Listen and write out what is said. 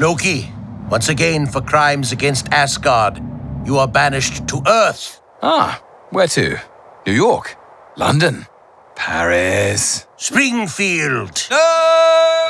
Loki, once again for crimes against Asgard, you are banished to Earth. Ah, where to? New York? London? Paris? Springfield. No!